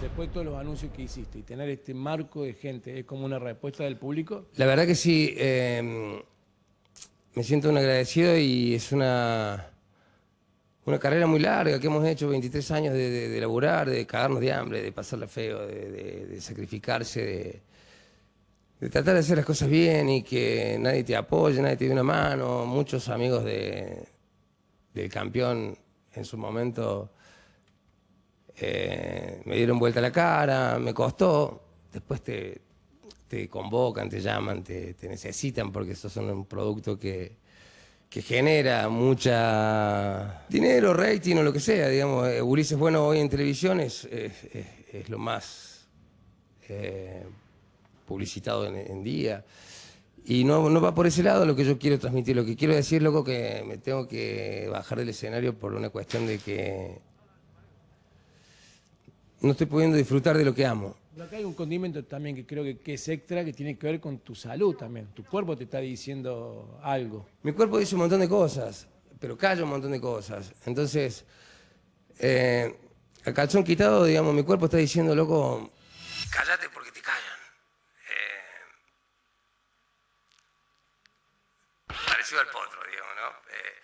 Después de todos los anuncios que hiciste y tener este marco de gente, ¿es como una respuesta del público? La verdad que sí, eh, me siento un agradecido y es una, una carrera muy larga que hemos hecho, 23 años de, de, de laburar, de cagarnos de hambre, de pasarla feo, de, sacrificarse, de, tratar de hacer las cosas bien y que nadie te apoye, nadie te dé una mano. Muchos amigos de, del campeón en su momento eh, me dieron vuelta la cara, me costó. Después te, convocan, te llaman, te, necesitan porque sos un producto que, genera mucha dinero, rating o lo que sea. Digamos, eh, Ulises Bueno hoy en televisión es, lo más eh, publicitado en, en, día. Y no, no va por ese lado lo que yo quiero transmitir. Lo que quiero decir, loco, que me tengo que bajar del escenario por una cuestión de que no estoy pudiendo disfrutar de lo que amo. Pero acá hay un condimento también que creo que, que, es extra, que tiene que ver con tu salud también. Tu cuerpo te está diciendo algo. Mi cuerpo dice un montón de cosas, pero calla un montón de cosas. Entonces, eh, a calzón quitado, digamos, mi cuerpo está diciendo, loco, cállate porque te callan. Eh, potro, ¿no? Eh,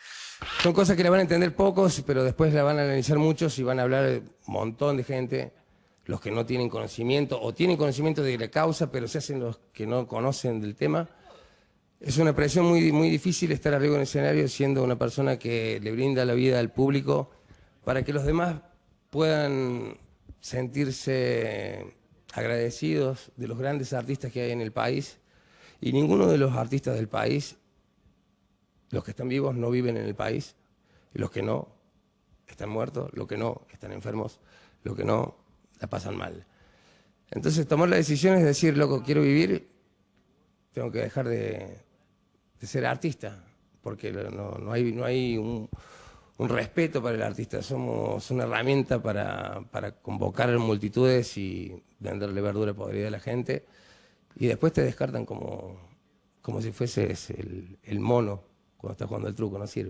son cosas que la van a entender pocos, pero después la van a analizar muchos y van a hablar un montón de gente los que no tienen conocimiento o tienen conocimiento de la causa, pero se hacen los que no conocen del tema. Es una presión muy, muy difícil estar arriba en el escenario siendo una persona que le brinda la vida al público para que los demás puedan sentirse agradecidos de los grandes artistas que hay en el país. Y ninguno de los artistas del país, los que están vivos, no viven en el país. Y los que no, están muertos. Los que no, están enfermos. Los que no, la pasan mal. Entonces tomar la decisión es decir, loco, quiero vivir, tengo que dejar de, ser artista, porque no, no hay, no hay un, respeto para el artista, somos una herramienta para, para convocar multitudes y venderle verdura podrida a la gente, y después te descartan como, como si fueses el mono cuando estás jugando el truco, no sirve.